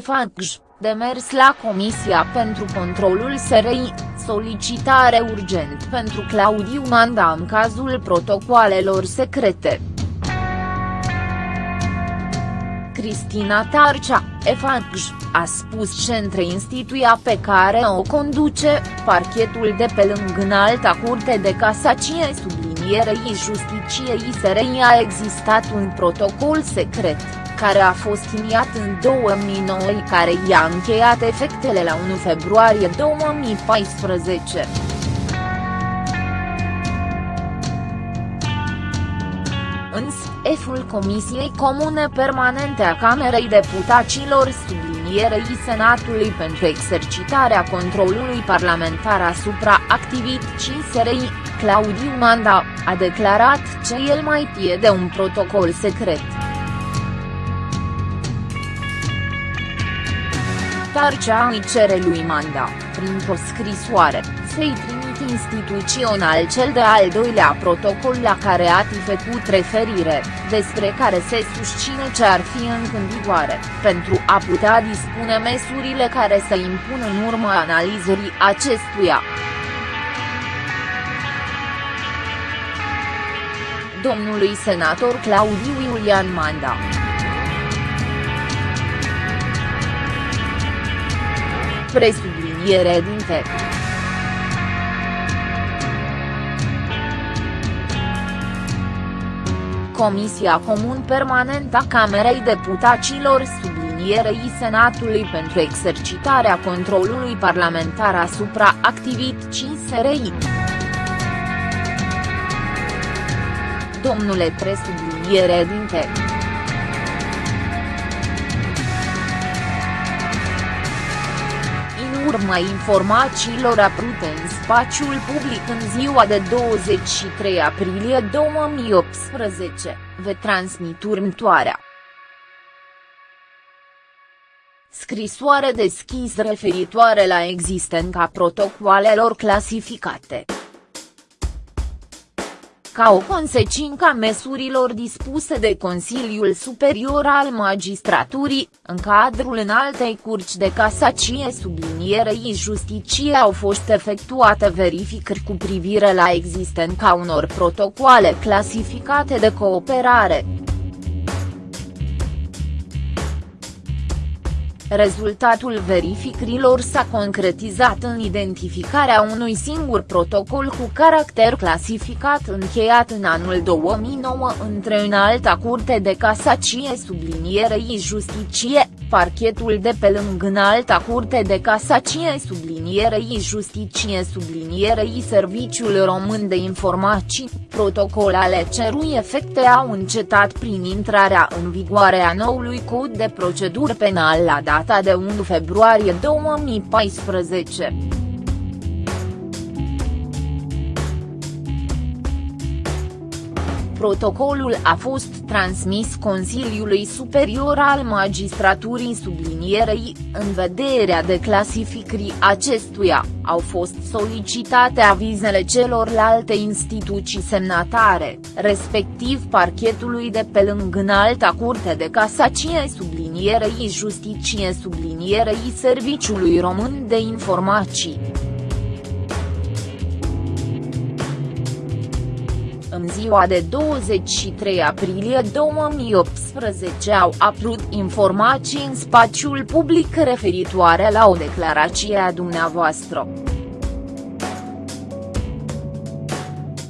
EFACJ, demers la Comisia pentru Controlul SRI, solicitare urgent pentru Claudiu Manda în cazul protocoalelor secrete. Cristina Tarcea, EFACJ, a spus ce între instituia pe care o conduce, parchetul de pe lângă înalta curte de casacie sublinierei justiciei SRI a existat un protocol secret, care a fost iniat în 2009 care i-a încheiat efectele la 1 februarie 2014. Însă, F-ul Comisiei Comune Permanente a Camerei Deputaților sublinierei Senatului pentru exercitarea controlului parlamentar asupra activității SRI, Claudiu Manda, a declarat ce el mai tie de un protocol secret. Tarcea îi cere lui Manda, printr-o scrisoare, să-i trimit instituțional cel de-al doilea protocol la care a făcut referire, despre care se susține ce ar fi încă în vigoare, pentru a putea dispune măsurile care să impună în urma analizării acestuia. Domnului senator Claudiu Iulian Manda. Presubliniere din text. Comisia Comun Permanentă a Camerei Deputaților sublinierei Senatului pentru exercitarea controlului parlamentar asupra activității SRI. Domnule presubliniere din urma informațiilor apărute în spațiul public în ziua de 23 aprilie 2018, vă transmit următoarea. Scrisoare deschis referitoare la existența protocoalelor clasificate ca o consecință a măsurilor dispuse de Consiliul Superior al Magistraturii, în cadrul înaltei curci de casacie sublinierei justicie au fost efectuate verificări cu privire la existența unor protocoale clasificate de cooperare. Rezultatul verificărilor s-a concretizat în identificarea unui singur protocol cu caracter clasificat încheiat în anul 2009 între înalta curte de casacie sublinierei justicie, parchetul de pe lângă înalta curte de casacie sublinierei justicie sublinierei Serviciul Român de Informații, protocolale cerui efecte au încetat prin intrarea în vigoare a noului cod de procedură penal la data data de 1 februarie 2014. Protocolul a fost transmis Consiliului Superior al Magistraturii sublinierei, în vederea de clasificării acestuia, au fost solicitate avizele celorlalte instituții semnatare, respectiv parchetului de pe lângă înalta curte de casacie sublinierei justicie sublinierei Serviciului Român de Informații. În ziua de 23 aprilie 2018 au apărut informații în spațiul public referitoare la o declarație a dumneavoastră.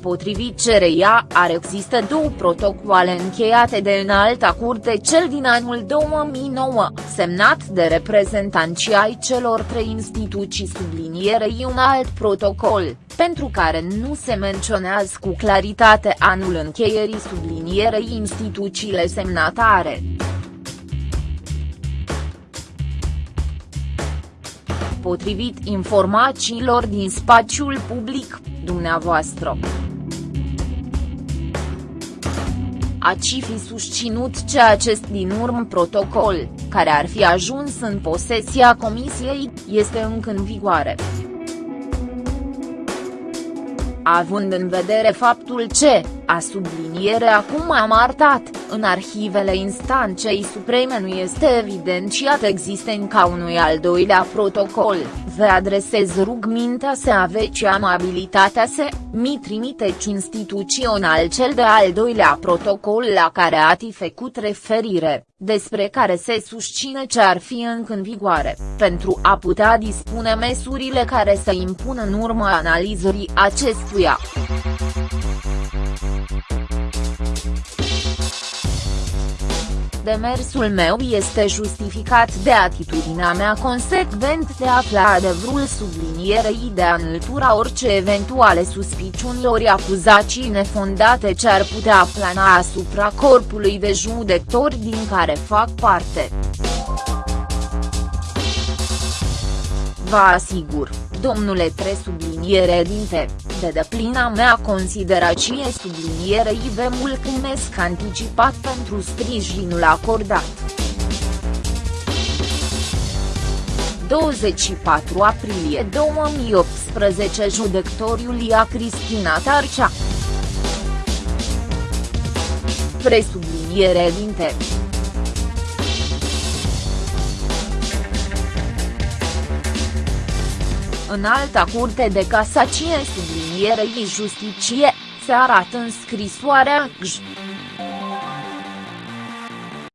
Potrivit cereia, ar există două protocoale încheiate de înalta curte cel din anul 2009, semnat de reprezentanții ai celor trei instituții sublinierei un alt protocol, pentru care nu se menționează cu claritate anul încheierii sublinierei instituțiile semnatare. Potrivit informațiilor din spațiul public, dumneavoastră. Aci fi susținut ce acest din urmă protocol, care ar fi ajuns în posesia Comisiei, este încă în vigoare. Având în vedere faptul ce, A subliniere acum am arătat, în arhivele instanței supreme nu este evidențiat existența unui al doilea protocol, vă adresez rugmintea să aveți amabilitatea să, mi trimiteți instituțional cel de al doilea protocol la care ați făcut referire, despre care se susține ce ar fi încă în vigoare, pentru a putea dispune măsurile care să impună în urma analizării acestuia. Demersul meu este justificat de atitudinea mea consecvent de a afla adevărul sublinierei de a înlătura orice eventuale suspiciuni ori acuzații nefondate ce ar putea plana asupra corpului de judecători din care fac parte. Vă asigur, domnule presubliniere dinte, de deplina mea considerație sublinierei vă mulțumesc anticipat pentru sprijinul acordat. 24 aprilie 2018 Judecătorul Iulia Cristina Tarcea Presubliniere dinte În alta curte de casacie sublinierei justiție, se arată în scrisoarea GJ.